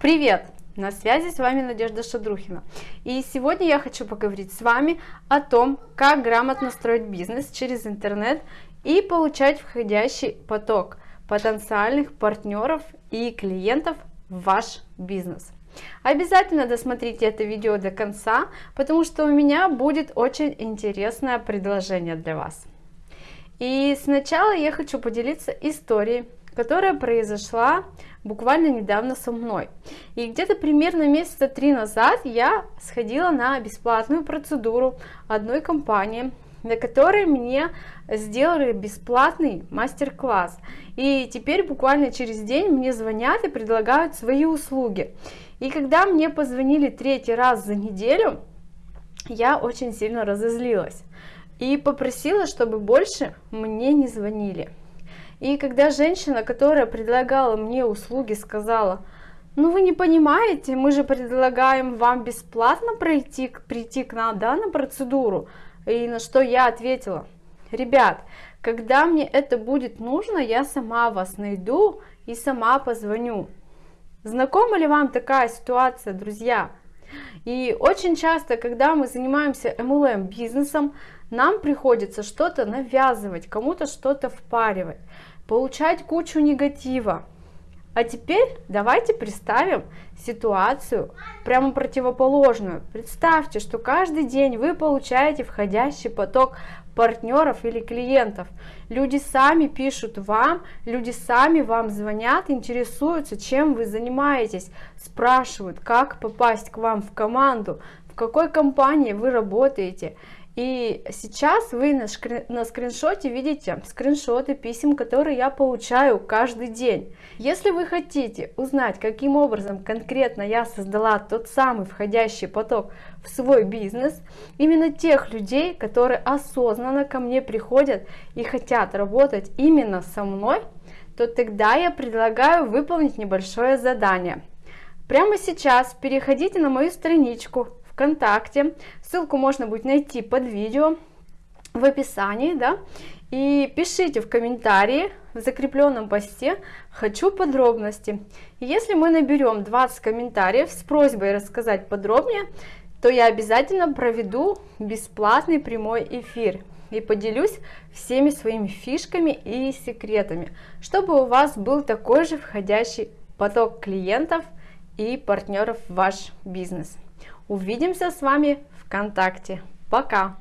Привет! На связи с вами Надежда Шадрухина. И сегодня я хочу поговорить с вами о том, как грамотно строить бизнес через интернет и получать входящий поток потенциальных партнеров и клиентов в ваш бизнес. Обязательно досмотрите это видео до конца, потому что у меня будет очень интересное предложение для вас. И сначала я хочу поделиться историей, которая произошла буквально недавно со мной. И где-то примерно месяца три назад я сходила на бесплатную процедуру одной компании, на которой мне сделали бесплатный мастер-класс. И теперь буквально через день мне звонят и предлагают свои услуги. И когда мне позвонили третий раз за неделю, я очень сильно разозлилась и попросила, чтобы больше мне не звонили. И когда женщина, которая предлагала мне услуги, сказала, ну вы не понимаете, мы же предлагаем вам бесплатно пройти, прийти к нам да, на процедуру. И на что я ответила, ребят, когда мне это будет нужно, я сама вас найду и сама позвоню. Знакома ли вам такая ситуация, друзья? И очень часто, когда мы занимаемся MLM бизнесом, нам приходится что-то навязывать, кому-то что-то впаривать, получать кучу негатива. А теперь давайте представим ситуацию прямо противоположную. Представьте, что каждый день вы получаете входящий поток партнеров или клиентов. Люди сами пишут вам, люди сами вам звонят, интересуются, чем вы занимаетесь, спрашивают, как попасть к вам в команду, в какой компании вы работаете. И сейчас вы на, шкри... на скриншоте видите скриншоты писем, которые я получаю каждый день. Если вы хотите узнать, каким образом конкретно я создала тот самый входящий поток в свой бизнес, именно тех людей, которые осознанно ко мне приходят и хотят работать именно со мной, то тогда я предлагаю выполнить небольшое задание. Прямо сейчас переходите на мою страничку ВКонтакте. Ссылку можно будет найти под видео в описании, да, и пишите в комментарии в закрепленном посте «Хочу подробности». Если мы наберем 20 комментариев с просьбой рассказать подробнее, то я обязательно проведу бесплатный прямой эфир и поделюсь всеми своими фишками и секретами, чтобы у вас был такой же входящий поток клиентов и партнеров в ваш бизнес. Увидимся с вами ВКонтакте. Пока!